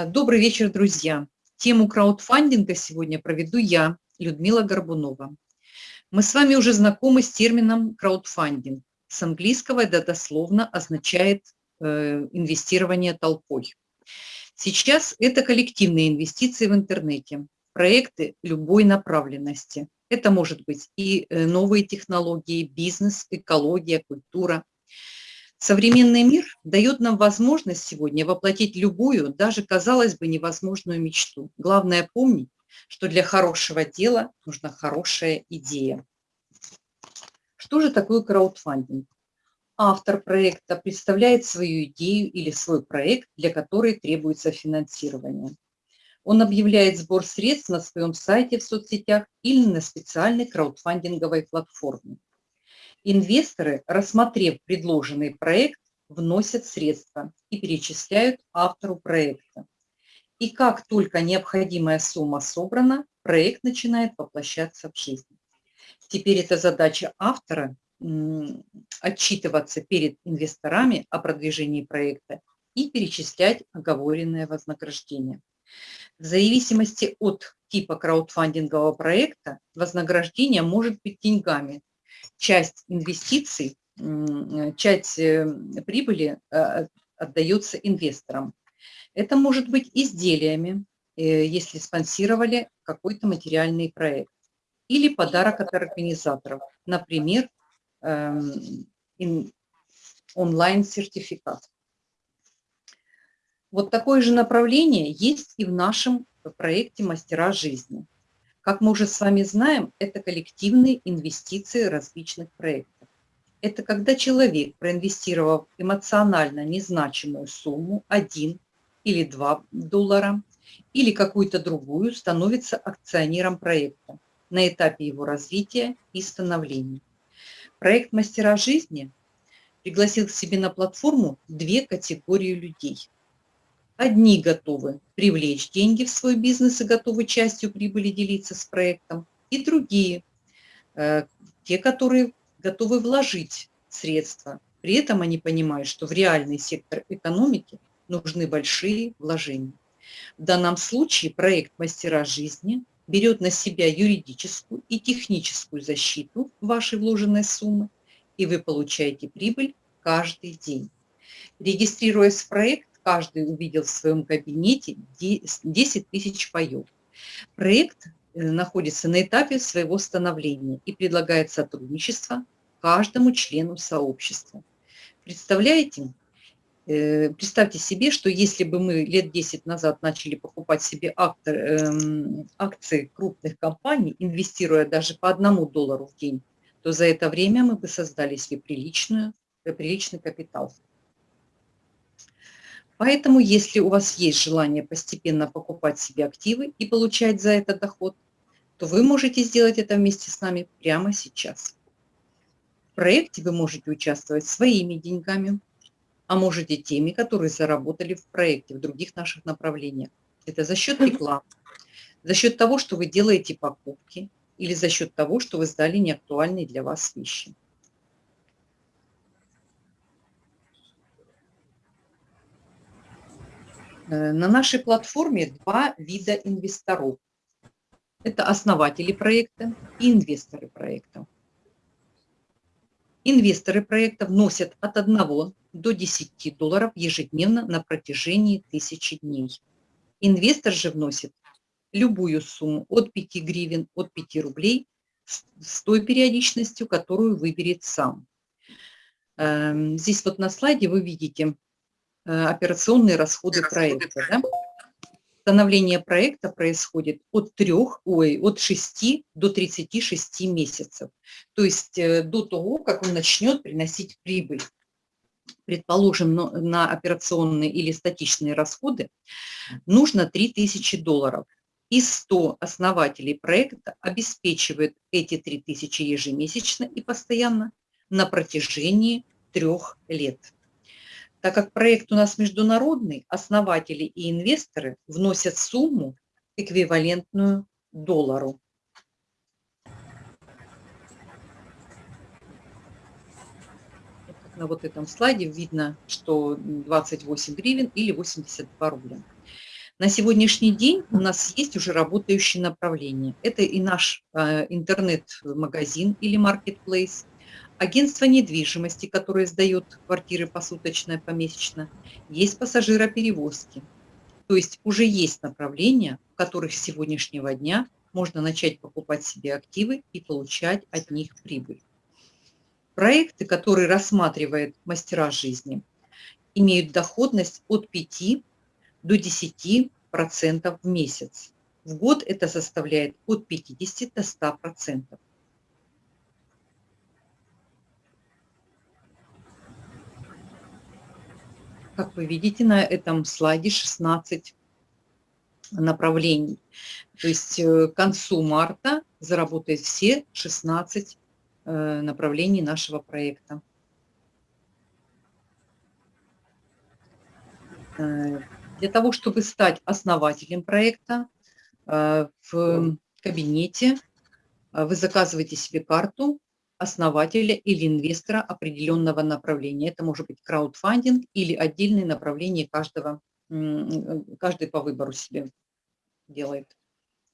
А, добрый вечер, друзья. Тему краудфандинга сегодня проведу я, Людмила Горбунова. Мы с вами уже знакомы с термином краудфандинг. С английского это дословно означает э, инвестирование толпой. Сейчас это коллективные инвестиции в интернете, проекты любой направленности. Это может быть и э, новые технологии, бизнес, экология, культура, Современный мир дает нам возможность сегодня воплотить любую, даже, казалось бы, невозможную мечту. Главное помнить, что для хорошего дела нужна хорошая идея. Что же такое краудфандинг? Автор проекта представляет свою идею или свой проект, для которой требуется финансирование. Он объявляет сбор средств на своем сайте в соцсетях или на специальной краудфандинговой платформе. Инвесторы, рассмотрев предложенный проект, вносят средства и перечисляют автору проекта. И как только необходимая сумма собрана, проект начинает воплощаться в жизнь. Теперь это задача автора отчитываться перед инвесторами о продвижении проекта и перечислять оговоренное вознаграждение. В зависимости от типа краудфандингового проекта вознаграждение может быть деньгами, часть инвестиций, часть э, прибыли э, отдается инвесторам. Это может быть изделиями, э, если спонсировали какой-то материальный проект, или подарок от организаторов, например, эм, онлайн-сертификат. Вот такое же направление есть и в нашем проекте «Мастера жизни». Как мы уже с вами знаем, это коллективные инвестиции различных проектов. Это когда человек, проинвестировав эмоционально незначимую сумму, 1 или 2 доллара, или какую-то другую, становится акционером проекта на этапе его развития и становления. Проект «Мастера жизни» пригласил к себе на платформу две категории людей – Одни готовы привлечь деньги в свой бизнес и готовы частью прибыли делиться с проектом, и другие, э, те, которые готовы вложить средства. При этом они понимают, что в реальный сектор экономики нужны большие вложения. В данном случае проект «Мастера жизни» берет на себя юридическую и техническую защиту вашей вложенной суммы, и вы получаете прибыль каждый день. Регистрируясь в проект, каждый увидел в своем кабинете 10 тысяч паев. Проект э, находится на этапе своего становления и предлагает сотрудничество каждому члену сообщества. Представляете? Э, представьте себе, что если бы мы лет 10 назад начали покупать себе актор, эм, акции крупных компаний, инвестируя даже по одному доллару в день, то за это время мы бы создали себе приличную, приличный капитал. Поэтому, если у вас есть желание постепенно покупать себе активы и получать за это доход, то вы можете сделать это вместе с нами прямо сейчас. В проекте вы можете участвовать своими деньгами, а можете теми, которые заработали в проекте, в других наших направлениях. Это за счет рекламы, за счет того, что вы делаете покупки, или за счет того, что вы сдали неактуальные для вас вещи. На нашей платформе два вида инвесторов. Это основатели проекта и инвесторы проекта. Инвесторы проекта вносят от 1 до 10 долларов ежедневно на протяжении тысячи дней. Инвестор же вносит любую сумму от 5 гривен, от 5 рублей с той периодичностью, которую выберет сам. Эм, здесь вот на слайде вы видите Э, операционные расходы проекта. Да? Становление проекта происходит от 3, ой, от 6 до 36 месяцев. То есть э, до того, как он начнет приносить прибыль. Предположим, на операционные или статичные расходы нужно 3000 долларов. И 100 основателей проекта обеспечивают эти 3000 ежемесячно и постоянно на протяжении трех лет. Так как проект у нас международный, основатели и инвесторы вносят сумму, эквивалентную доллару. На вот этом слайде видно, что 28 гривен или 82 рубля. На сегодняшний день у нас есть уже работающие направления. Это и наш э, интернет-магазин или маркетплейс, агентство недвижимости, которое сдает квартиры посуточно и помесячно, есть пассажироперевозки. То есть уже есть направления, в которых с сегодняшнего дня можно начать покупать себе активы и получать от них прибыль. Проекты, которые рассматривает мастера жизни, имеют доходность от 5 до 10% в месяц. В год это составляет от 50 до 100%. Как вы видите на этом слайде 16 направлений. То есть э, к концу марта заработает все 16 э, направлений нашего проекта. Э, для того, чтобы стать основателем проекта, в кабинете вы заказываете себе карту основателя или инвестора определенного направления. Это может быть краудфандинг или отдельные направления каждого, каждый по выбору себе делает.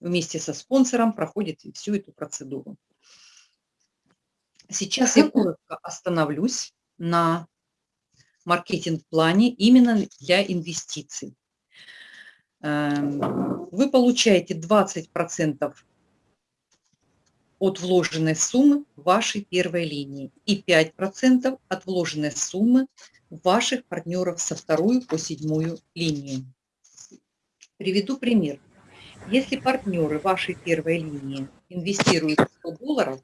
Вместе со спонсором проходит всю эту процедуру. Сейчас я коротко остановлюсь на маркетинг-плане именно для инвестиций. Эм, вы получаете 20% от вложенной суммы вашей первой линии и 5% от вложенной суммы ваших партнеров со второй по седьмую линию. Приведу пример. Если партнеры вашей первой линии инвестируют 100 долларов,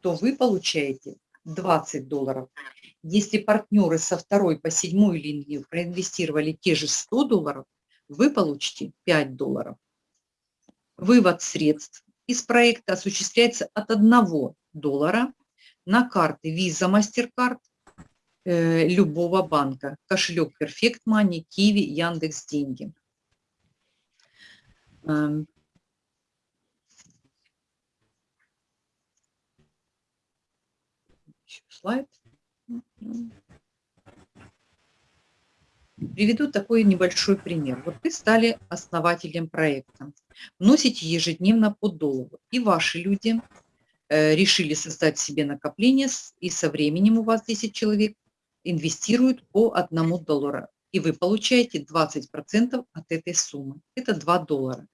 то вы получаете 20 долларов. Если партнеры со второй по седьмой линии проинвестировали те же 100 долларов, вы получите 5 долларов. Вывод средств из проекта осуществляется от 1 доллара на карты Visa, MasterCard э, любого банка, кошелек Perfect Money, Kiwi, Яндекс Деньги. Эм. Еще слайд. Приведу такой небольшой пример. Вот вы стали основателем проекта, вносите ежедневно по доллару, и ваши люди э, решили создать себе накопление, и со временем у вас 10 человек инвестируют по одному доллару, и вы получаете 20% от этой суммы. Это 2 доллара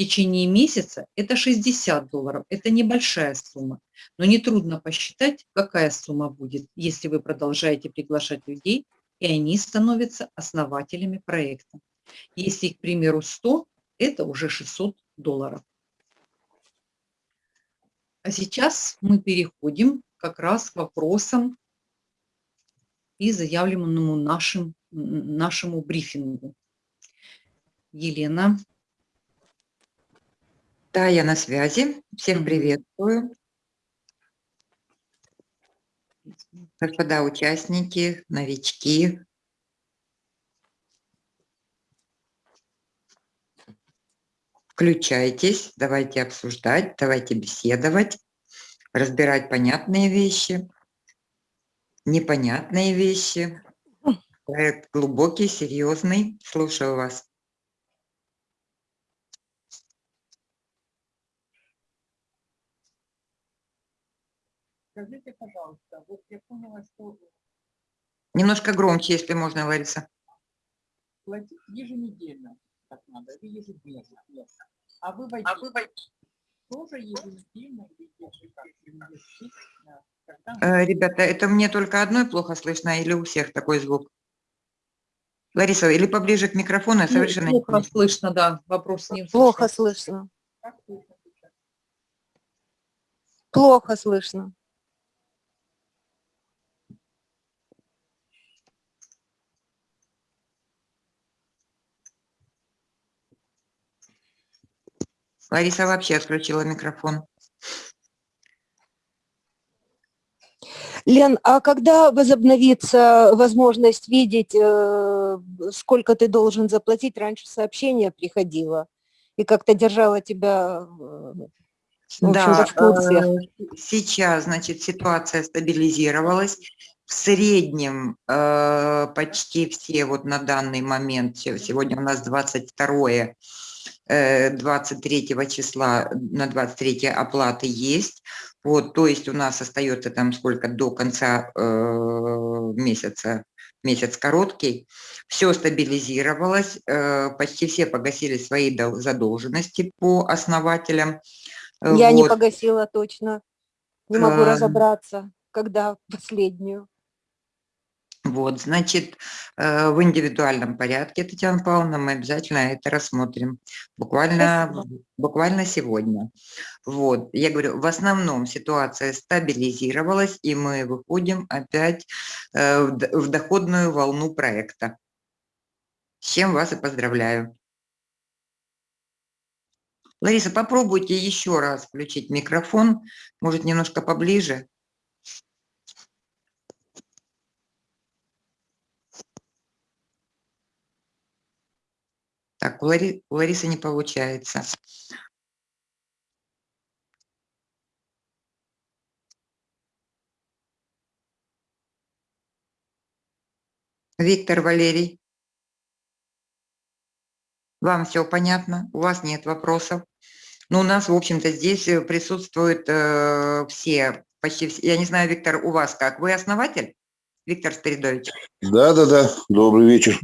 течение месяца это 60 долларов. Это небольшая сумма, но нетрудно посчитать, какая сумма будет, если вы продолжаете приглашать людей, и они становятся основателями проекта. Если, к примеру, 100, это уже 600 долларов. А сейчас мы переходим как раз к вопросам и заявленному нашим, нашему брифингу. Елена. Да, я на связи. Всех приветствую. Господа участники, новички. Включайтесь, давайте обсуждать, давайте беседовать, разбирать понятные вещи, непонятные вещи. Проект глубокий, серьезный. Слушаю вас. Скажите, пожалуйста, вот я поняла, что... Немножко громче, если можно, Лариса. Платить еженедельно так надо, или ежедневно. А вы войдете, а вы войдете. тоже еженедельно или э, Ребята, это мне только одной плохо слышно или у всех такой звук? Лариса, или поближе к микрофону, ну, совершенно плохо не слышно, да, вопрос не Плохо слышно. Плохо слышно. Лариса вообще отключила микрофон. Лен, а когда возобновится возможность видеть, э, сколько ты должен заплатить? Раньше сообщение приходило и как-то держало тебя э, да, в курсе. Э, сейчас, значит, ситуация стабилизировалась. в среднем почти все вот на данный момент, сегодня у нас 22 23 э, числа на 23 оплаты есть. Вот, то есть у нас остается там сколько до конца э, месяца, месяц короткий. Все стабилизировалось, э, почти все погасили свои задолженности по основателям. Я вот. не погасила точно, не могу а... разобраться, когда последнюю. Вот, значит, э, в индивидуальном порядке, Татьяна Павловна, мы обязательно это рассмотрим. Буквально, буквально сегодня. Вот, я говорю, в основном ситуация стабилизировалась, и мы выходим опять э, в доходную волну проекта. С чем вас и поздравляю. Лариса, попробуйте еще раз включить микрофон, может, немножко поближе. Так, у, Лари, у Ларисы не получается. Виктор Валерий. Вам все понятно? У вас нет вопросов? Ну, у нас, в общем-то, здесь э, присутствуют э, все, почти все. Я не знаю, Виктор, у вас как? Вы основатель? Виктор Спиридович? Да, да, да. Добрый вечер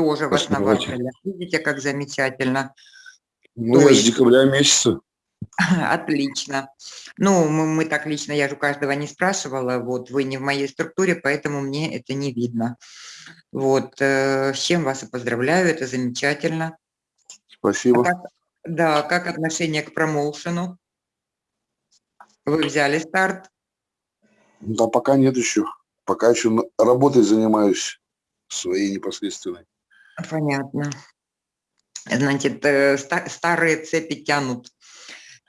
тоже в основателях. Видите, как замечательно. Ну, я с декабря месяца. Отлично. Ну, мы, мы так лично, я же у каждого не спрашивала, вот вы не в моей структуре, поэтому мне это не видно. Вот, э, с чем вас и поздравляю, это замечательно. Спасибо. А как, да, как отношение к промоушену? Вы взяли старт? Да, пока нет еще. Пока еще работой занимаюсь своей непосредственной. Понятно. Значит, э, старые цепи тянут.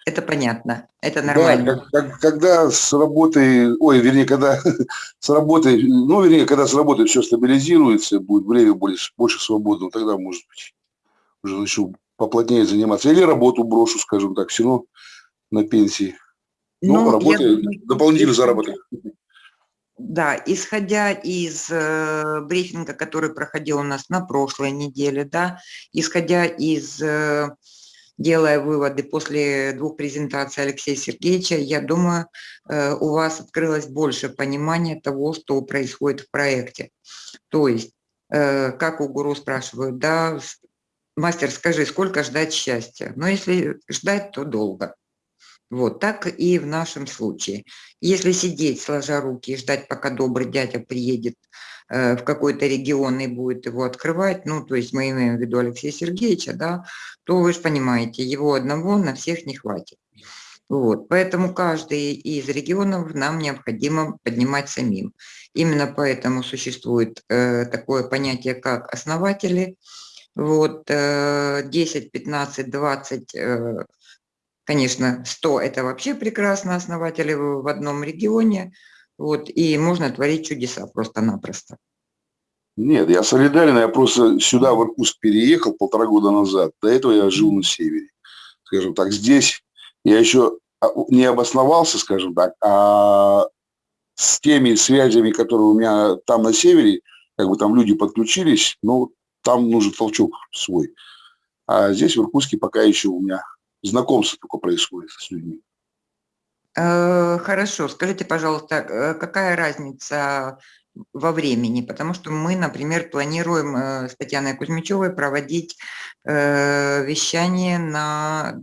Это понятно, это нормально. Да, как, когда с работой, ой, вернее, когда с работой, ну, вернее, когда с работой все стабилизируется, будет время больше, больше свободного, тогда, может быть, уже начну поплотнее заниматься. Или работу брошу, скажем так, все равно на пенсии. Ну, ну работаю, дополнительный заработок. Да, исходя из э, брифинга, который проходил у нас на прошлой неделе, да, исходя из, э, делая выводы после двух презентаций Алексея Сергеевича, я думаю, э, у вас открылось больше понимания того, что происходит в проекте. То есть, э, как у гуру спрашивают, да, мастер, скажи, сколько ждать счастья? Но если ждать, то долго. Вот так и в нашем случае. Если сидеть, сложа руки и ждать, пока добрый дядя приедет э, в какой-то регион и будет его открывать, ну, то есть мы имеем в виду Алексея Сергеевича, да, то вы же понимаете, его одного на всех не хватит. Вот, поэтому каждый из регионов нам необходимо поднимать самим. Именно поэтому существует э, такое понятие, как основатели. Вот, э, 10, 15, 20 э, Конечно, 100 – это вообще прекрасно, основатели в одном регионе, вот, и можно творить чудеса просто-напросто. Нет, я солидарен, я просто сюда, в Иркутск, переехал полтора года назад. До этого я жил на севере. Скажем так, здесь я еще а, не обосновался, скажем так, а с теми связями, которые у меня там на севере, как бы там люди подключились, ну, там нужен толчок свой. А здесь, в Иркутске, пока еще у меня знакомство только происходит с людьми. Э, хорошо, скажите, пожалуйста, э, какая разница во времени? Потому что мы, например, планируем э, с Татьяной Кузьмичевой проводить вещание на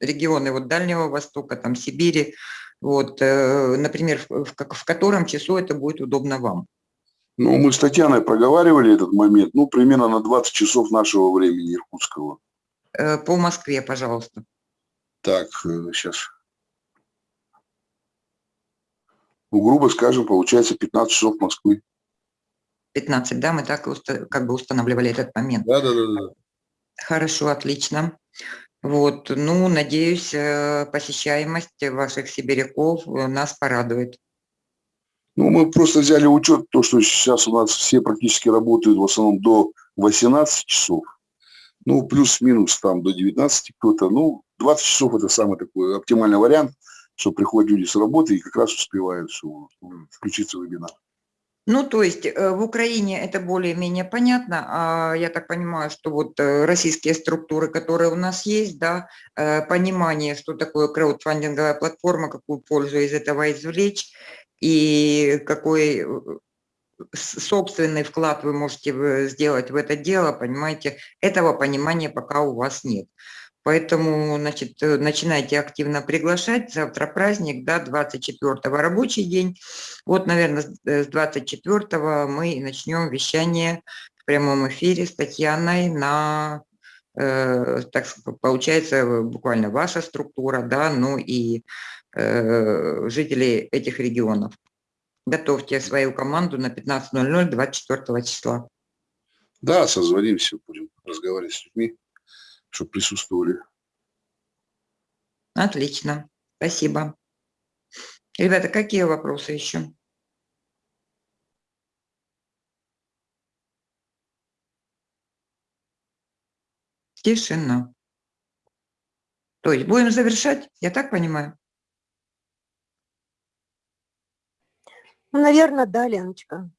регионы вот Дальнего Востока, там Сибири, вот, например, в, в котором часу это будет удобно вам? Ну, мы с Татьяной проговаривали этот момент, ну, примерно на 20 часов нашего времени иркутского. По Москве, пожалуйста. Так, сейчас. Э, ну, грубо скажем, получается 15 часов Москвы. 15, да, мы так как бы устанавливали этот момент. Да, да, да. да. Хорошо, отлично. Вот, ну, надеюсь, э, посещаемость ваших сибиряков э, нас порадует. Ну, мы просто взяли учет, то, что сейчас у нас все практически работают в основном до 18 часов. Ну, плюс-минус там до 19 кто-то. Ну, 20 часов это самый такой оптимальный вариант, что приходят люди с работы и как раз успевают что, включиться в вебинар. Ну, то есть э, в Украине это более-менее понятно. А я так понимаю, что вот э, российские структуры, которые у нас есть, да, э, понимание, что такое краудфандинговая платформа, какую пользу из этого извлечь и какой собственный вклад вы можете сделать в это дело, понимаете, этого понимания пока у вас нет. Поэтому, значит, э, начинайте активно приглашать. Завтра праздник, да, 24 рабочий день. Вот, наверное, с 24 э, мы начнем вещание в прямом эфире с Татьяной на, э, так получается, буквально ваша структура, да, ну и э, жители этих регионов. Готовьте свою команду на 15.00 24 числа. Да, созвонимся, будем разговаривать с людьми чтобы присутствовали. Отлично, спасибо. Ребята, какие вопросы еще? Тишина. То есть будем завершать, я так понимаю? Ну, наверное, да, Леночка.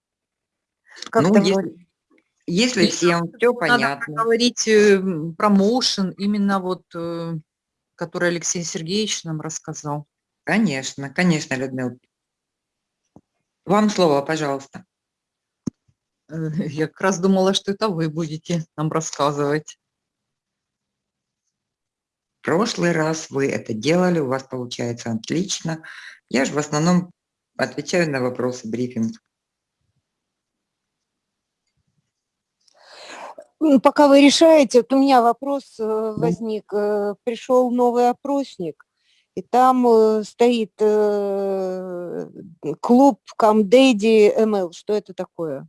Как ну, если, если всем все понятно. Надо говорить э, промоушен, именно вот, э, который Алексей Сергеевич нам рассказал. Конечно, конечно, Людмила. Вам слово, пожалуйста. Э, я как раз думала, что это вы будете нам рассказывать. В прошлый раз вы это делали, у вас получается отлично. Я же в основном отвечаю на вопросы брифинга. Пока вы решаете, вот у меня вопрос э, возник. Э, Пришел новый опросник, и там э, стоит клуб Камдэди МЛ. Что это такое?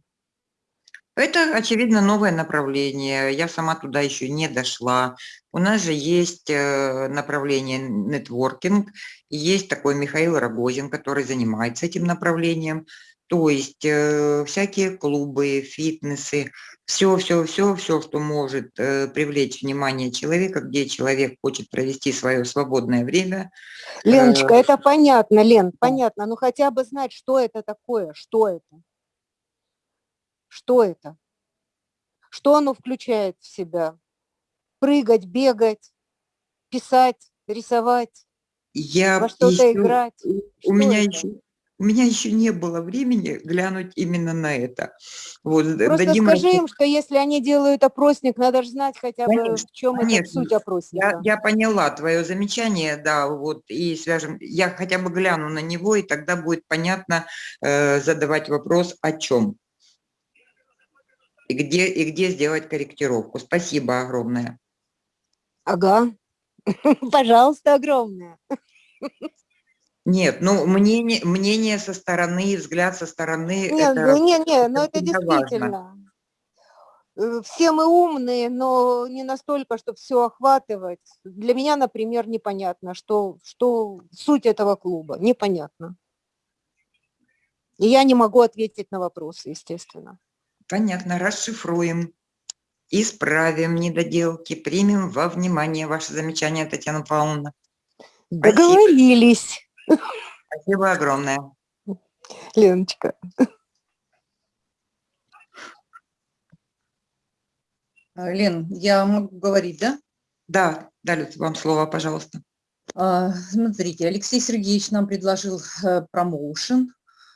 Это, очевидно, новое направление. Я сама туда еще не дошла. У нас же есть направление нетворкинг, есть такой Михаил Рогозин, который занимается этим направлением. То есть э, всякие клубы, фитнесы, все, все, все, все, что может э, привлечь внимание человека, где человек хочет провести свое свободное время. Леночка, э, это понятно, Лен, понятно. Ну хотя бы знать, что это такое, что это. Что это? Что оно включает в себя? Прыгать, бегать, писать, рисовать, я во что-то играть. У что меня это? еще у меня еще не было времени глянуть именно на это. Вот, Просто дадим скажи им, что если они делают опросник, надо же знать хотя бы, конечно, в чем конечно. это суть опросника. Я, я поняла твое замечание, да, вот, и свяжем, я хотя бы гляну на него, и тогда будет понятно э, задавать вопрос о чем. И где, и где сделать корректировку. Спасибо огромное. Ага, пожалуйста, огромное. Нет, ну мнение, мнение со стороны, взгляд со стороны. Нет, это, ну, не, не, но это действительно. Важно. Э, все мы умные, но не настолько, чтобы все охватывать. Для меня, например, непонятно, что, что суть этого клуба, непонятно. И я не могу ответить на вопросы, естественно. Понятно, расшифруем, исправим недоделки, примем во внимание ваше замечание, Татьяна Павловна. Договорились. Спасибо огромное. Леночка. А, Лен, я могу говорить, да? Да, дали вам слово, пожалуйста. А, смотрите, Алексей Сергеевич нам предложил э, промоушен.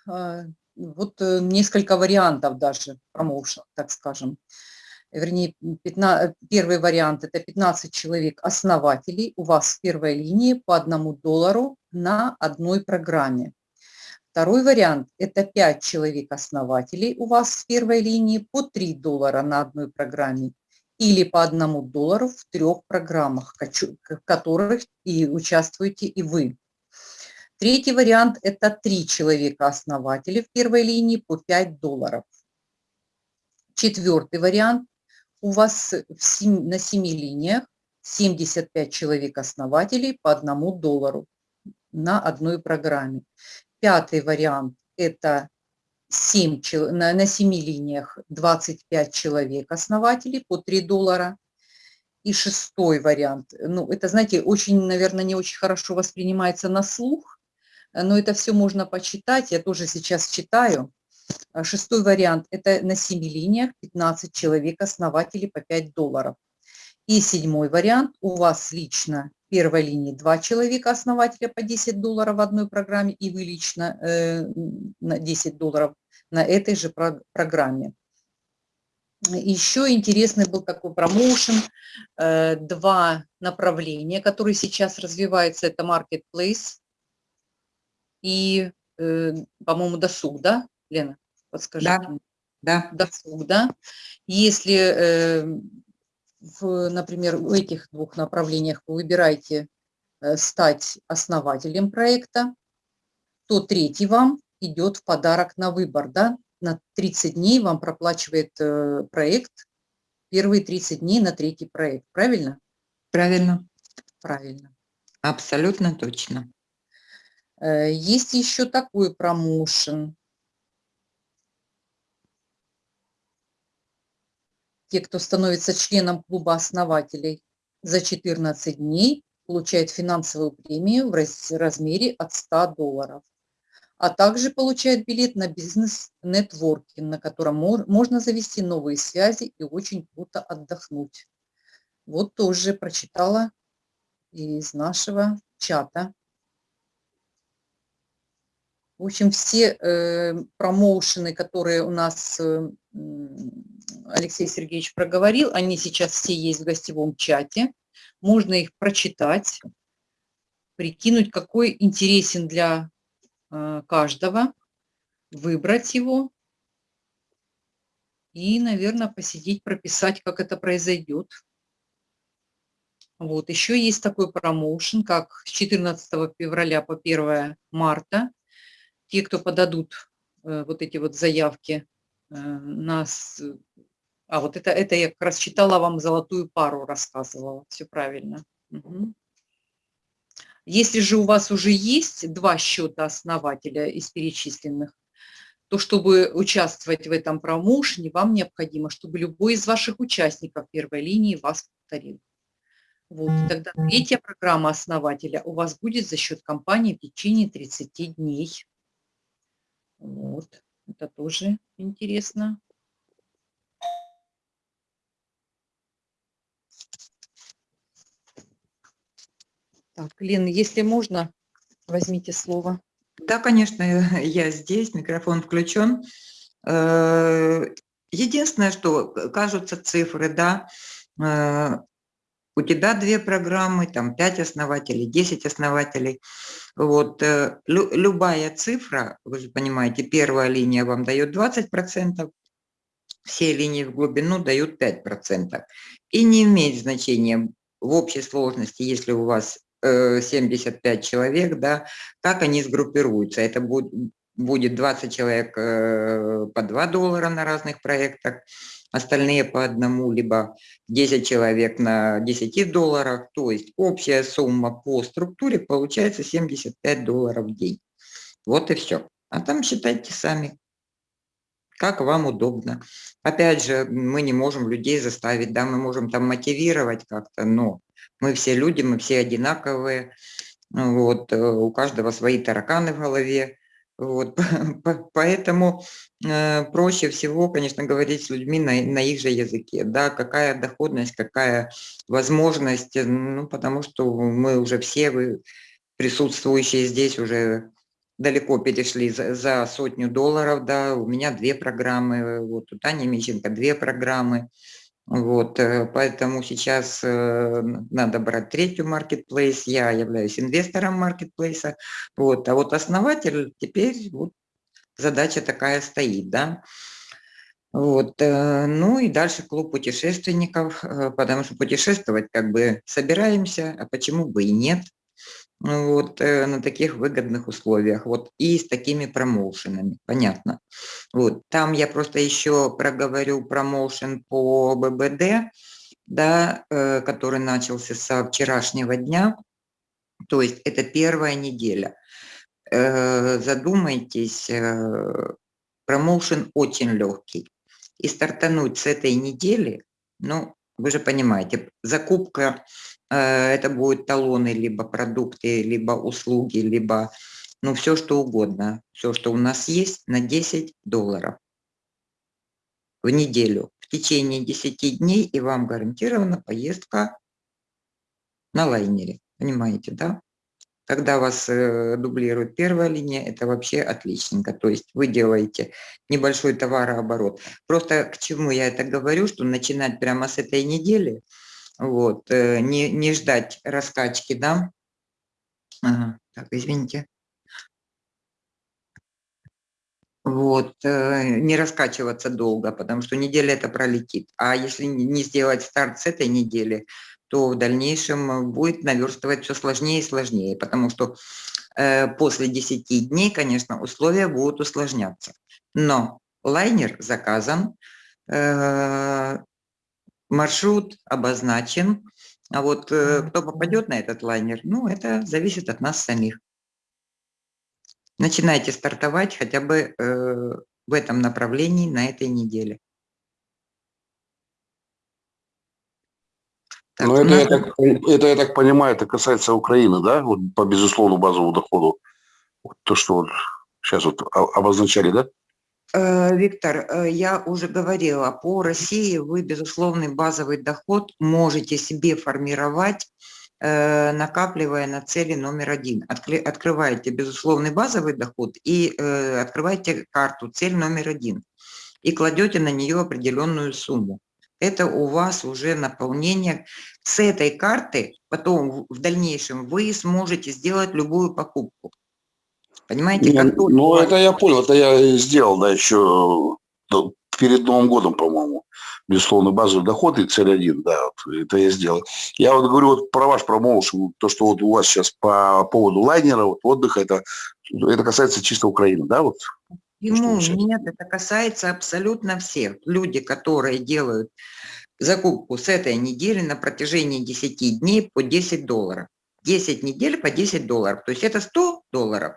А, вот э, несколько вариантов даже промоушен, так скажем вернее, 15, первый вариант – это 15 человек основателей у вас в первой линии по одному доллару на одной программе. Второй вариант – это 5 человек основателей у вас в первой линии по 3 доллара на одной программе или по одному доллару в трех программах, в которых и участвуете и вы. Третий вариант – это 3 человека основателей в первой линии по 5 долларов. Четвертый вариант у вас 7, на 7 линиях 75 человек-основателей по одному доллару на одной программе. Пятый вариант – это 7, на, на 7 линиях 25 человек-основателей по 3 доллара. И шестой вариант, ну, это, знаете, очень, наверное, не очень хорошо воспринимается на слух, но это все можно почитать, я тоже сейчас читаю. А шестой вариант – это на 7 линиях 15 человек, основателей по 5 долларов. И седьмой вариант – у вас лично первой линии 2 человека, основателя по 10 долларов в одной программе, и вы лично э, на 10 долларов на этой же про программе. Еще интересный был такой промоушен, э, два направления, которые сейчас развиваются, это Marketplace и, э, по-моему, досуг, да, Лена? Подскажите. Да, да. Досуг, да. Если, э, в, например, в этих двух направлениях вы выбираете стать основателем проекта, то третий вам идет в подарок на выбор, да, на 30 дней вам проплачивает э, проект, первые 30 дней на третий проект, правильно? Правильно. Правильно. Абсолютно точно. Э, есть еще такой промоушен. Те, кто становится членом клуба основателей за 14 дней, получают финансовую премию в размере от 100 долларов а также получает билет на бизнес-нетворкинг, на котором можно завести новые связи и очень круто отдохнуть. Вот тоже прочитала из нашего чата. В общем, все э, промоушены, которые у нас э, Алексей Сергеевич проговорил, они сейчас все есть в гостевом чате. Можно их прочитать, прикинуть, какой интересен для Э, каждого, выбрать его и, наверное, посидеть, прописать, как это произойдет. Вот, еще есть такой промоушен, как с 14 февраля по 1 марта. Те, кто подадут э, вот эти вот заявки нас... А, вот это, это я как раз читала вам золотую пару, рассказывала, все правильно. Угу. Если же у вас уже есть два счета основателя из перечисленных, то чтобы участвовать в этом промоушене, вам необходимо, чтобы любой из ваших участников первой линии вас повторил. Вот, и тогда третья программа основателя у вас будет за счет компании в течение 30 дней. Вот, это тоже интересно. Так, Лена, если можно, возьмите слово. Да, конечно, я здесь, микрофон включен. Э, единственное, что кажутся цифры, да, э, у тебя две программы, там 5 основателей, 10 основателей. Вот, э, любая цифра, вы же понимаете, первая линия вам дает 20%, все линии в глубину дают 5%. И не имеет значения в общей сложности, если у вас 75 э, человек, да, как они сгруппируются. Это будет, будет 20 человек э, по 2 доллара на разных проектах, остальные по одному, либо 10 человек на 10 долларах. То есть общая сумма по структуре получается 75 долларов в день. Вот и все. А там считайте сами, как вам удобно. Опять же, мы не можем людей заставить, да, мы можем там мотивировать как-то, но мы все люди, мы все одинаковые, вот, э, у каждого свои тараканы в голове, вот, поэтому э, проще всего, конечно, говорить с людьми на, на их же языке, да, какая доходность, какая возможность, ну, потому что мы уже все, вы, присутствующие здесь уже далеко перешли за, за сотню долларов, да, у меня две программы, вот у Тани Мищенко две программы, вот, э, поэтому сейчас э, надо брать третью marketplace, я являюсь инвестором маркетплейса, вот, а вот основатель теперь вот задача такая стоит, да. Вот, э, ну и дальше клуб путешественников, потому что путешествовать как бы собираемся, а почему бы и нет вот, э, на таких выгодных условиях, вот, и с такими промоушенами, понятно. Вот, там я просто еще проговорю промоушен по ББД, да, э, который начался со вчерашнего дня, то есть это первая неделя. Э, задумайтесь, промоушен очень легкий. И стартануть с этой недели, ну, вы же понимаете, закупка это будут талоны, либо продукты, либо услуги, либо ну, все что угодно, все, что у нас есть, на 10 долларов в неделю в течение 10 дней, и вам гарантирована поездка на лайнере. Понимаете, да? Когда вас э, дублирует первая линия, это вообще отличненько. То есть вы делаете небольшой товарооборот. Просто к чему я это говорю, что начинать прямо с этой недели, вот, э, не, не ждать раскачки, да? Ага, так, извините. Вот, э, не раскачиваться долго, потому что неделя это пролетит. А если не сделать старт с этой недели, то в дальнейшем будет наверстывать все сложнее и сложнее, потому что э, после 10 дней, конечно, условия будут усложняться. Но лайнер заказан, э, маршрут обозначен, а вот э, кто попадет на этот лайнер, ну, это зависит от нас самих. Начинайте стартовать хотя бы э, в этом направлении на этой неделе. Так, Но это, я так, это, я так понимаю, это касается Украины, да, вот по безусловному базовому доходу. Вот то, что вот сейчас вот обозначали, да? Э, Виктор, э, я уже говорила, по России вы безусловный базовый доход можете себе формировать, э, накапливая на цели номер один. Открываете безусловный базовый доход и открываете карту цель номер один и кладете на нее определенную сумму это у вас уже наполнение. С этой карты потом в дальнейшем вы сможете сделать любую покупку. Понимаете? Как ну, ну это я понял, это я сделал, да, еще перед Новым годом, по-моему. Безусловно, базовый доход и цель один, да, вот, это я сделал. Я вот говорю вот про ваш промоушен, то, что вот у вас сейчас по поводу лайнера, вот, отдыха, это, это касается чисто Украины, да, вот? Ему нет, это касается абсолютно всех. Люди, которые делают закупку с этой недели на протяжении 10 дней по 10 долларов. 10 недель по 10 долларов. То есть это 100 долларов.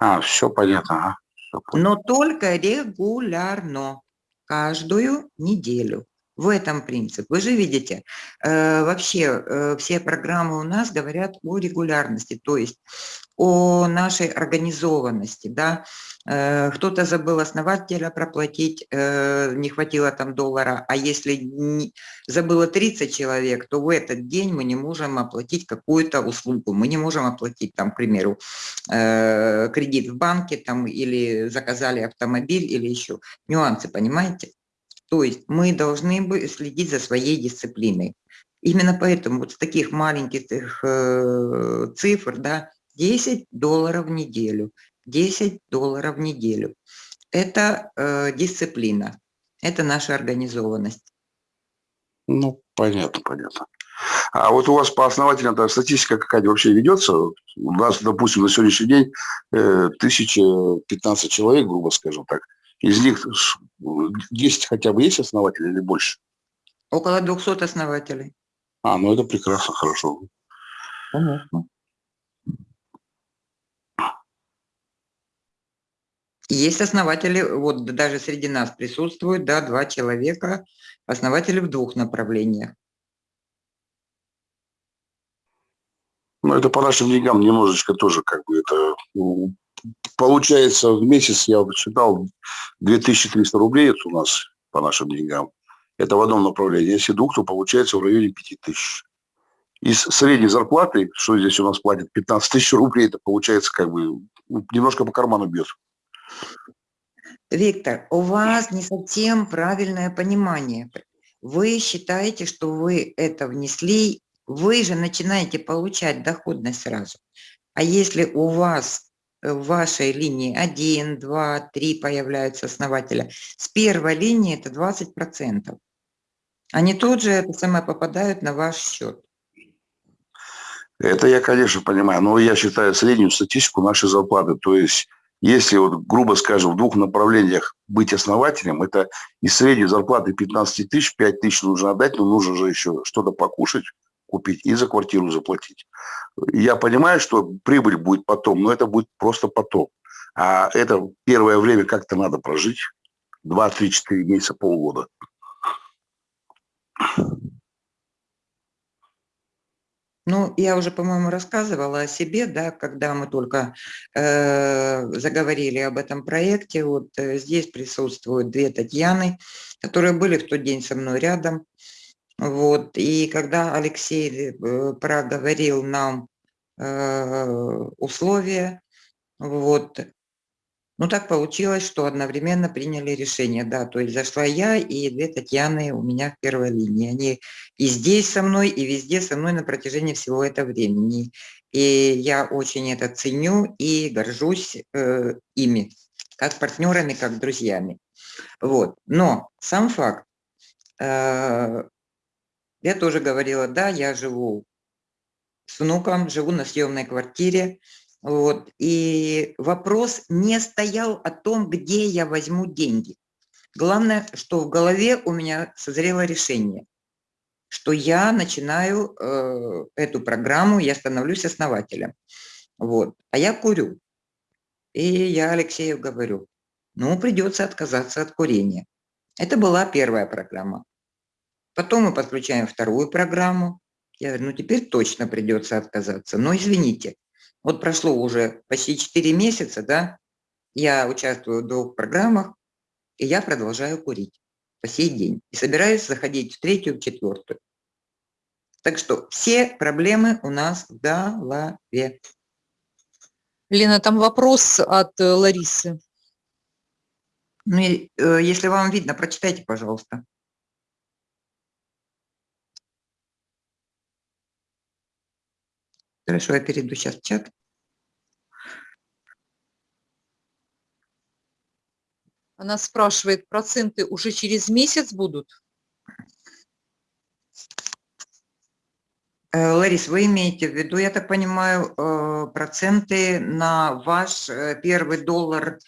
А, все понятно. Ага. Все понятно. Но только регулярно, каждую неделю. В этом принцип. Вы же видите, э, вообще э, все программы у нас говорят о регулярности, то есть о нашей организованности. Да? Э, кто-то забыл основателя проплатить, э, не хватило там доллара, а если не, забыло 30 человек, то в этот день мы не можем оплатить какую-то услугу, мы не можем оплатить, там, к примеру, э, кредит в банке там, или заказали автомобиль или еще. Нюансы, понимаете? То есть мы должны следить за своей дисциплиной. Именно поэтому вот с таких маленьких цифр, да, 10 долларов в неделю, 10 долларов в неделю. Это э, дисциплина, это наша организованность. Ну, понятно, понятно. А вот у вас по основательно статистика какая-то вообще ведется? У нас, допустим, на сегодняшний день э, 1015 человек, грубо скажем так, из них 10 хотя бы есть основателей или больше? Около 200 основателей. А, ну это прекрасно, хорошо. Понятно. Есть основатели, вот даже среди нас присутствуют, да, два человека, основатели в двух направлениях. Ну, это по нашим деньгам немножечко тоже как бы это получается в месяц, я считал, 2300 рублей это у нас по нашим деньгам. Это в одном направлении. Если двух, то получается в районе 5000. Из средней зарплаты, что здесь у нас платят, 15 тысяч рублей, это получается как бы немножко по карману бьет. Виктор, у вас не совсем правильное понимание. Вы считаете, что вы это внесли, вы же начинаете получать доходность сразу. А если у вас в вашей линии 1, 2, 3 появляются основателя, с первой линии это 20%. Они тут же это самое попадают на ваш счет. Это я, конечно, понимаю, но я считаю среднюю статистику нашей зарплаты. То есть, если, вот, грубо скажем, в двух направлениях быть основателем, это из средней зарплаты 15 тысяч, 5 тысяч нужно отдать, но нужно же еще что-то покушать, купить и за квартиру заплатить. Я понимаю, что прибыль будет потом, но это будет просто потом. А это первое время как-то надо прожить. 2, 3, 4 месяца, полгода. Ну, я уже, по-моему, рассказывала о себе, да, когда мы только э, заговорили об этом проекте. Вот э, здесь присутствуют две Татьяны, которые были в тот день со мной рядом. Вот, и когда Алексей э, проговорил нам э, условия, вот, ну, так получилось, что одновременно приняли решение, да, то есть зашла я и две Татьяны у меня в первой линии. Они и здесь со мной, и везде со мной на протяжении всего этого времени. И я очень это ценю и горжусь э, ими, как партнерами, как друзьями. Вот. Но сам факт, э, я тоже говорила, да, я живу с внуком, живу на съемной квартире, вот. И вопрос не стоял о том, где я возьму деньги. Главное, что в голове у меня созрело решение, что я начинаю э, эту программу, я становлюсь основателем. Вот. А я курю. И я Алексею говорю, ну, придется отказаться от курения. Это была первая программа. Потом мы подключаем вторую программу. Я говорю, ну, теперь точно придется отказаться. Но извините, вот прошло уже почти 4 месяца, да, я участвую в двух программах, и я продолжаю курить по сей день. И собираюсь заходить в третью, в четвертую. Так что все проблемы у нас в голове. Лена, там вопрос от э, Ларисы. Ну, э, если вам видно, прочитайте, пожалуйста. Хорошо, я перейду сейчас в чат. Она спрашивает, проценты уже через месяц будут? Э, Ларис, вы имеете в виду, я так понимаю, э, проценты на ваш э, первый доллар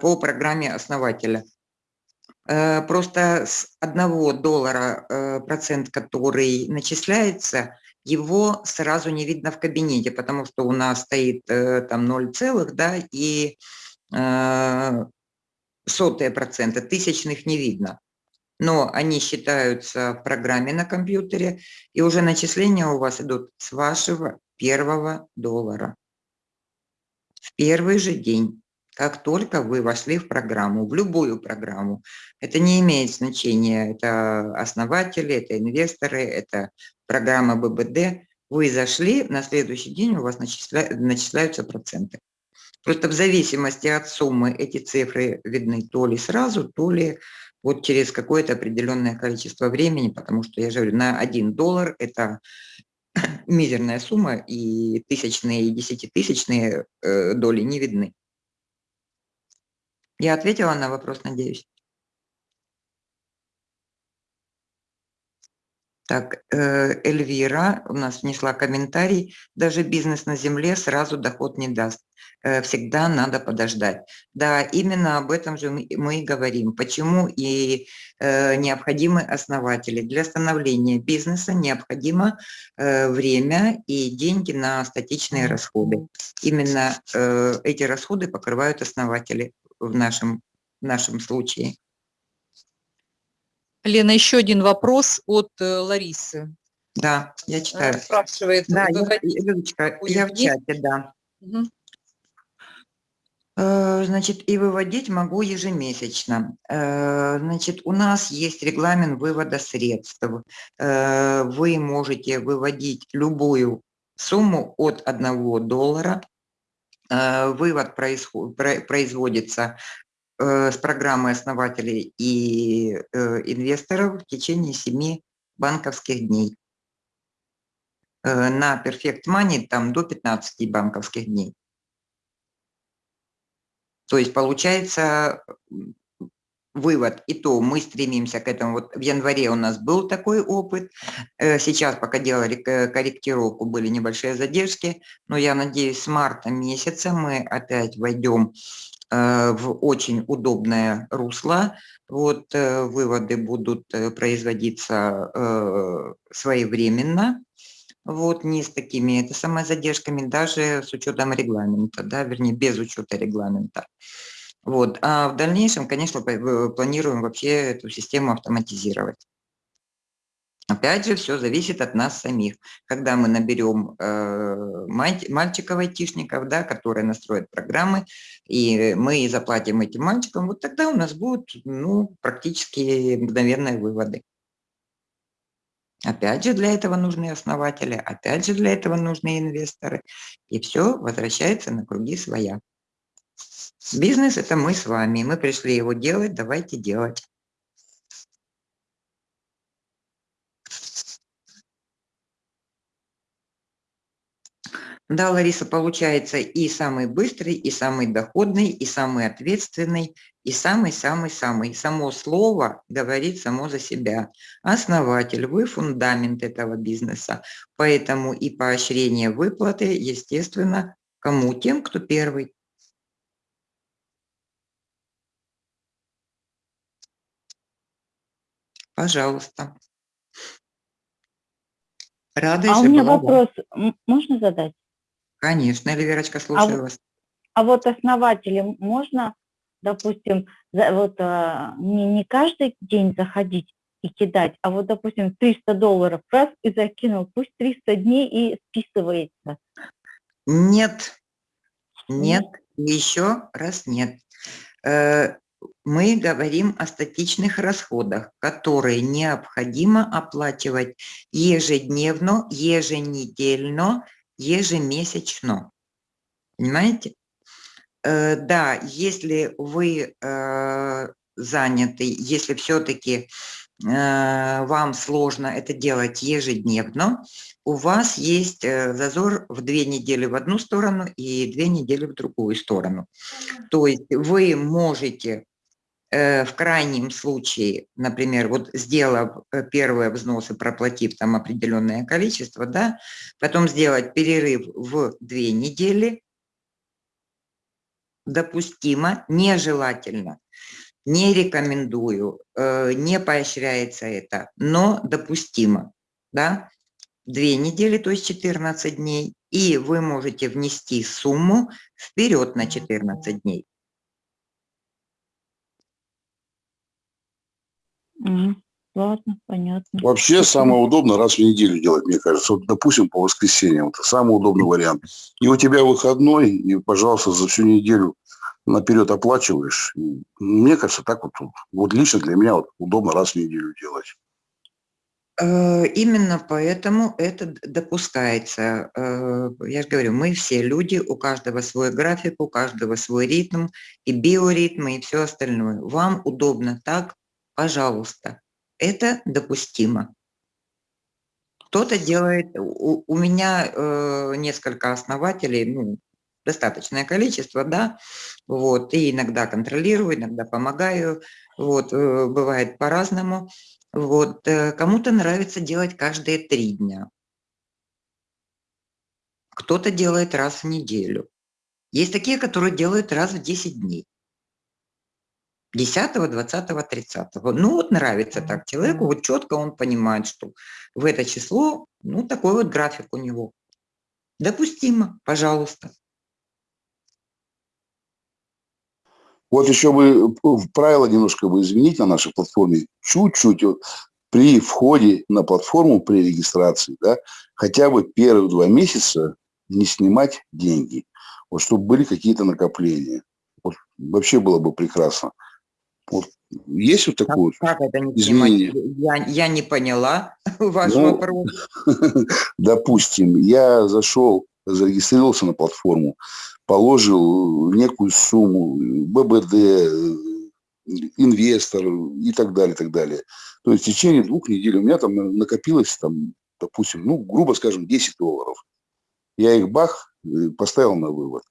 по программе основателя? Просто с одного доллара процент, который начисляется, его сразу не видно в кабинете, потому что у нас стоит там 0 целых, да, и сотые процента, тысячных не видно. Но они считаются в программе на компьютере, и уже начисления у вас идут с вашего первого доллара. В первый же день как только вы вошли в программу, в любую программу. Это не имеет значения, это основатели, это инвесторы, это программа ББД. Вы зашли, на следующий день у вас начисля... начисляются проценты. Просто в зависимости от суммы эти цифры видны то ли сразу, то ли вот через какое-то определенное количество времени, потому что, я же говорю, на 1 доллар это мизерная сумма, и тысячные и десятитысячные э, доли не видны. Я ответила на вопрос, надеюсь. Так, э, Эльвира у нас внесла комментарий. Даже бизнес на земле сразу доход не даст. Э, всегда надо подождать. Да, именно об этом же мы и говорим. Почему и э, необходимы основатели. Для становления бизнеса необходимо время и деньги на статичные расходы. Именно эти расходы покрывают основатели в нашем, в нашем случае. Лена, еще один вопрос от э, Ларисы. Да, я читаю. Спрашивает. Да, я, Людочка, я в чате, да. Угу. Значит, и выводить могу ежемесячно. Э, значит, у нас есть регламент вывода средств. Вы можете выводить любую сумму от 1 доллара Э, вывод производится э, с программы основателей и э, инвесторов в течение 7 банковских дней. На Perfect Money там до 15 банковских дней. То есть получается вывод, и то мы стремимся к этому. Вот в январе у нас был такой опыт, э, сейчас пока делали корректировку, были небольшие задержки, но я надеюсь, с марта месяца мы опять войдем э, в очень удобное русло. Вот э, выводы будут производиться своевременно, вот не с такими это самое задержками, даже с учетом регламента, да, вернее, без учета регламента. Вот. А в дальнейшем, конечно, планируем вообще эту систему автоматизировать. Опять же, все зависит от нас самих. Когда мы наберем э, мальчиков-айтишников, да, которые настроят программы, и мы заплатим этим мальчикам, вот тогда у нас будут ну, практически мгновенные выводы. Опять же, для этого нужны основатели, опять же, для этого нужны инвесторы. И все возвращается на круги своя. Бизнес – это мы с вами. Мы пришли его делать, давайте делать. Да, Лариса, получается и самый быстрый, и самый доходный, и самый ответственный, и самый-самый-самый. Само слово говорит само за себя. Основатель, вы фундамент этого бизнеса. Поэтому и поощрение выплаты, естественно, кому? Тем, кто первый. Пожалуйста. Рада, а у меня вопрос можно задать? Конечно, Эльвирочка, слушаю а, вас. А вот основателям можно, допустим, за, вот а, не, не каждый день заходить и кидать, а вот, допустим, 300 долларов раз и закинул, пусть 300 дней и списывается. Нет, нет, еще раз нет. Э, мы говорим о статичных расходах, которые необходимо оплачивать ежедневно, еженедельно, ежемесячно. Понимаете? Э, да, если вы э, заняты, если все-таки э, вам сложно это делать ежедневно, у вас есть э, зазор в две недели в одну сторону и две недели в другую сторону. То есть вы можете в крайнем случае, например, вот сделав э, первые взносы, проплатив там определенное количество, да, потом сделать перерыв в две недели, допустимо, нежелательно, не рекомендую, э, не поощряется это, но допустимо, да, две недели, то есть 14 дней, и вы можете внести сумму вперед на 14 дней. Ладно, понятно. Вообще самое удобно раз в неделю делать, мне кажется. Вот, допустим, по воскресеньям. Это самый удобный вариант. И у тебя выходной, и, пожалуйста, за всю неделю наперед оплачиваешь. И, мне кажется, так вот, вот лично для меня вот удобно раз в неделю делать. Э, именно поэтому это допускается. Э, я же говорю, мы все люди, у каждого свой график, у каждого свой ритм, и биоритмы, и все остальное. Вам удобно так, пожалуйста, это допустимо. Кто-то делает, у, у меня э, несколько основателей, ну, достаточное количество, да, вот, и иногда контролирую, иногда помогаю, вот, э, бывает по-разному, вот, э, кому-то нравится делать каждые три дня, кто-то делает раз в неделю, есть такие, которые делают раз в 10 дней. 10, 20, 30. Ну вот нравится так человеку, вот четко он понимает, что в это число, ну такой вот график у него. Допустимо, пожалуйста. Вот еще бы правила немножко бы изменить на нашей платформе. Чуть-чуть при входе на платформу, при регистрации, да, хотя бы первые два месяца не снимать деньги. Вот чтобы были какие-то накопления. Вот вообще было бы прекрасно. Вот есть вот такое как, как это не изменение? Я, я не поняла ваш ну, вопрос. Допустим, я зашел, зарегистрировался на платформу, положил некую сумму, ББД, инвестор и так далее, и так далее. То есть в течение двух недель у меня там накопилось, там, допустим, ну, грубо скажем, 10 долларов. Я их бах, э, поставил на вывод.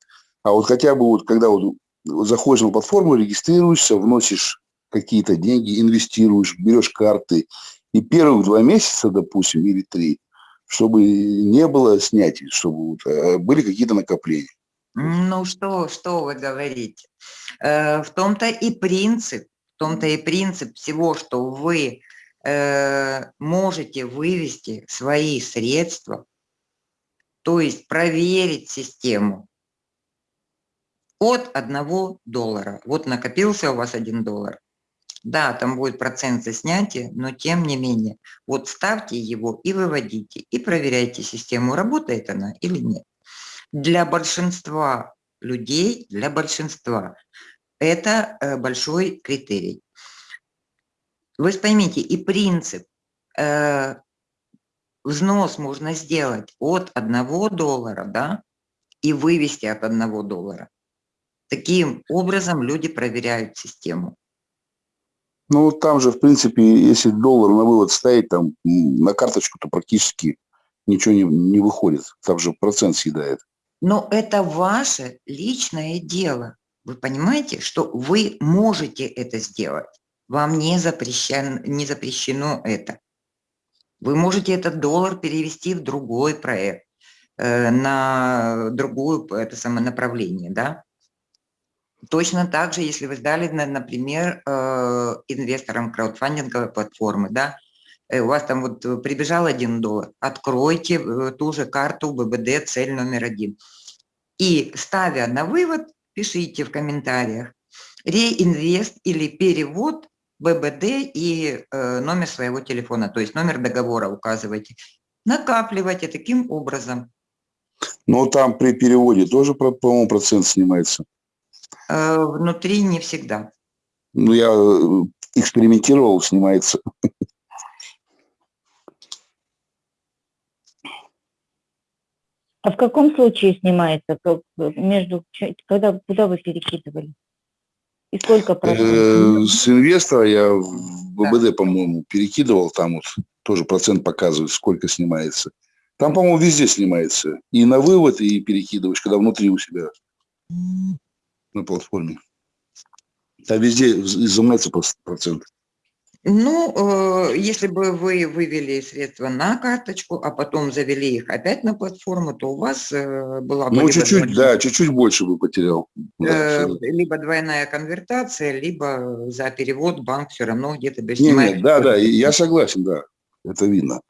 А вот хотя бы вот когда вот заходишь на платформу, регистрируешься, вносишь какие-то деньги, инвестируешь, берешь карты. И первых два месяца, допустим, или три, чтобы не было снятий, чтобы э, были какие-то накопления. Ну что, что вы говорите? Э, в том-то и принцип, в том-то и принцип всего, что вы э, можете вывести свои средства, то есть проверить систему, от одного доллара. Вот накопился у вас один доллар. Да, там будет процент за снятие, но тем не менее, вот ставьте его и выводите, и проверяйте систему, работает она или нет. Для большинства людей, для большинства, это э, большой критерий. Вы поймите, и принцип, э, взнос можно сделать от 1 доллара, да, и вывести от 1 доллара. Таким образом люди проверяют систему. Ну, там же, в принципе, если доллар на вывод ставить, там на карточку, то практически ничего не, не выходит. Там же процент съедает. Но это ваше личное дело. Вы понимаете, что вы можете это сделать. Вам не запрещено, не запрещено это. Вы можете этот доллар перевести в другой проект, э, на другое это самое направление, да? Точно так же, если вы сдали, например, э, инвесторам краудфандинговой платформы, да, э, у вас там вот прибежал один доллар, откройте ту же карту ББД цель номер один. И ставя на вывод, пишите в комментариях реинвест или перевод ББД и э, номер своего телефона, то есть номер договора указывайте. Накапливайте таким образом. Но там при переводе тоже, по-моему, процент снимается. Э, внутри не всегда. Ну, я э, экспериментировал, снимается. А в каком случае снимается? Как, между, когда, куда вы перекидывали? И сколько процентов? Э, с инвестора я в ББД, по-моему, перекидывал, там вот тоже процент показывает, сколько снимается. Там, по-моему, везде снимается. И на вывод, и перекидываешь, когда внутри у себя на платформе. Там везде изымается процент. Ну, э, если бы вы вывели средства на карточку, а потом завели их опять на платформу, то у вас э, была бы... Ну, чуть-чуть, да, чуть-чуть больше бы потерял. Да, э, абсолютно. либо двойная конвертация, либо за перевод банк все равно где-то бы снимает. не, да, да, я согласен, да, это видно.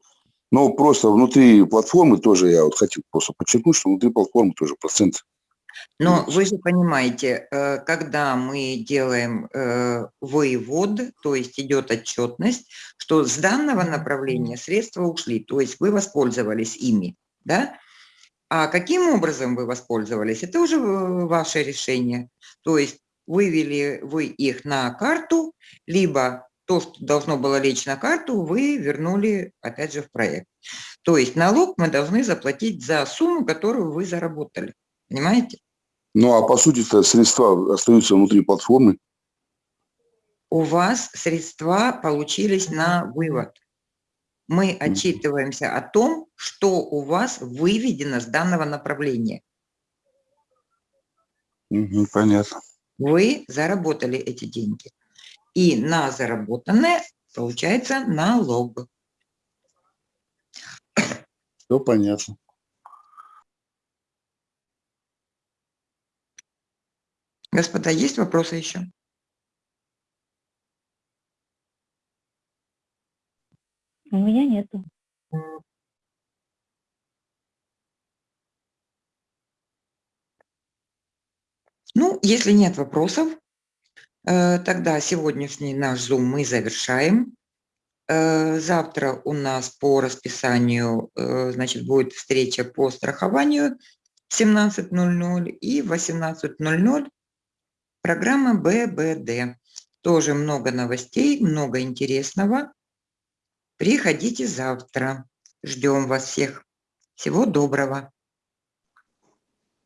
Но просто внутри платформы тоже я вот хотел просто подчеркнуть, что внутри платформы тоже процент. Но вы же понимаете, э, когда мы делаем э, вывод, то есть идет отчетность, что с данного направления средства ушли, то есть вы воспользовались ими, да? А каким образом вы воспользовались, это уже э, ваше решение. То есть вывели вы их на карту, либо то, что должно было лечь на карту, вы вернули опять же в проект. То есть налог мы должны заплатить за сумму, которую вы заработали. Понимаете? Ну, а по сути-то средства остаются внутри платформы. у вас средства получились на вывод. Мы отчитываемся о том, что у вас выведено с данного направления. Мгм, понятно. Вы заработали эти деньги. И на заработанное получается налог. Все понятно. Господа, есть вопросы еще? У меня нету. Ну, если нет вопросов, э, тогда сегодняшний наш Zoom мы завершаем. Э, Завтра у нас по расписанию, э, значит, будет встреча по страхованию в 17.00 и в 18.00 программа ББД. Тоже много новостей, много интересного. Приходите завтра. Ждем вас всех. Всего доброго.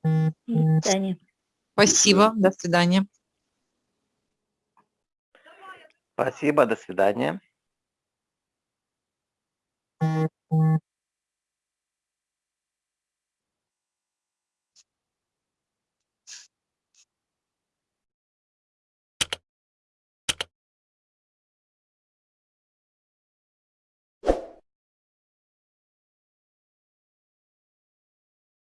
До свидания. Спасибо, до свидания. Спасибо, до свидания.